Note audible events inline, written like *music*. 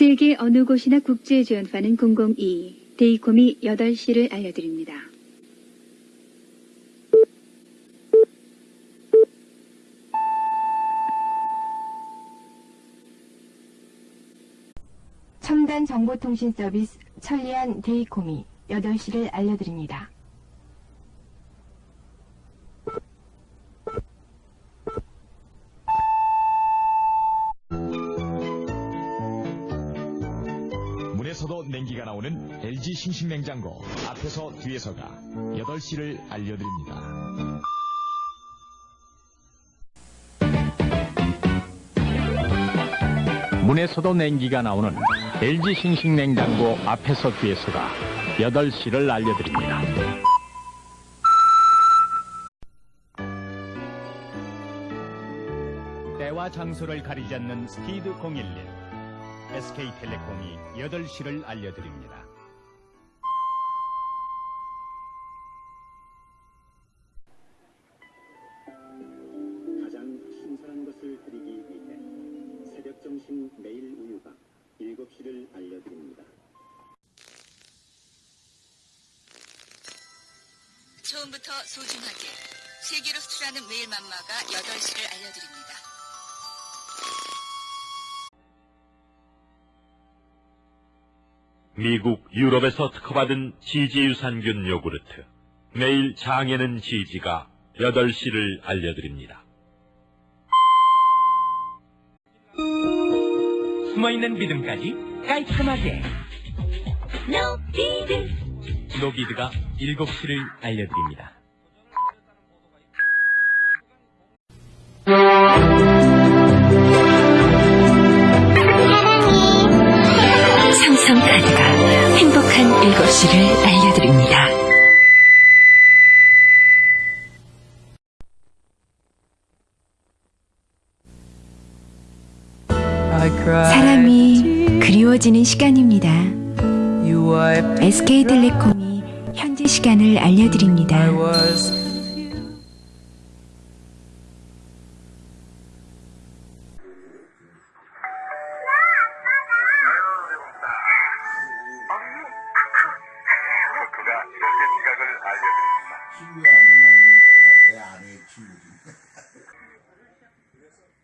세계 어느 곳이나 국제 지원파는 002, 데이콤이 8시를 알려드립니다. 첨단 정보통신 서비스 천리안 데이콤이 8시를 알려드립니다. 냉기가 나오는 LG 싱싱 냉장고 앞에서 뒤에서가 8시를 알려드립니다. 문에서도 냉기가 나오는 LG 싱싱 냉장고 앞에서 뒤에서가 8시를 알려드립니다. 때와 장소를 가리지 않는 스피드 011 SK텔레콤이 8시를 알려드립니다. 가장 신선한 것을 드리기 위해 새벽 점심 매일 우유가 7시를 알려드립니다. 처음부터 소중하게 세계로 수출하는 메일 맘마가 8시를 알려드립니다. 미국, 유럽에서 특허받은 지지 유산균 요구르트. 매일 장에는 지지가 8시를 알려드립니다. 숨어있는 믿음까지 깔끔하게 노비드 노비드가 7시를 알려드립니다. 7시를 알려드립니다. 사람이 그리워지는 시간입니다. SK텔레콤이 현재 시간을 알려드립니다. 이런 내 지각을 알려드립니다. 친구의 아내만 있는 게 아니라 내 아내의 친구지. *laughs* *laughs*